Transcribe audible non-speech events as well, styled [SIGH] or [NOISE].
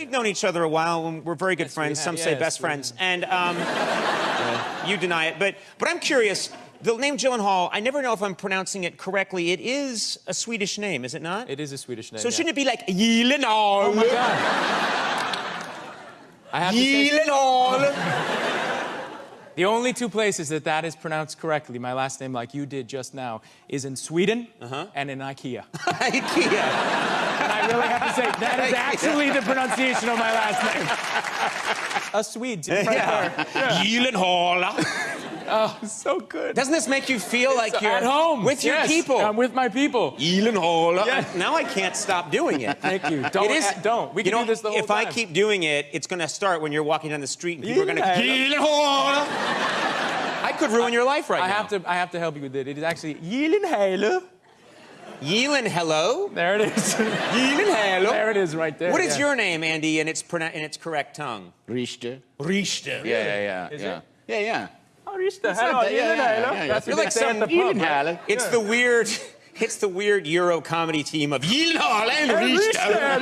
We've known each other a while. and We're very good friends. have. Some say best friends. And um, you deny it. But, but I'm curious. The name Gyllenhaal, I never know if I'm pronouncing it correctly. It is a Swedish name, is it not? It is a Swedish name. so yeah. shouldn't it be like Gyllenhaal? Oh my God. I have to say, Gyllenhaal. the only two places that that is pronounced correctly, my last name, like you did just now, is in Sweden Uh-huh. and in IKEA. [LAUGHS] IKEA. Say, that is actually the pronunciation of my last name. A Swede, right Yeah. Gyllenhaal. there. So good. Doesn't this make you feel like you're at home with your Yes, people? I'm with my people. Gyllenhaal. Yeah. Now I can't stop doing it. Thank you. Don't. it is, uh, don't. We you can know, do this the whole if time. If I keep doing it, it's going to start when you're walking down the street and people are going to. Gyllenhaal. I could ruin your life right I now. have to. I have to help you with it. It is actually Gyllenhaal. Yeelan, hello. There it is. [LAUGHS] Yeelan, Hello? there it is, right there. What is yeah. your name, Andy, in its in its correct tongue? Richter. Richter. Yeah, yeah, yeah. Is yeah. it? Yeah, yeah. Oh, Richter. not Hello, bad. Yeah, yeah, Gyllenhaal. yeah, yeah. That's You're like they say some at the pub, right? Gyllenhaal. It's the weird. [LAUGHS] It's the weird Euro comedy team of Yeelan and Richter.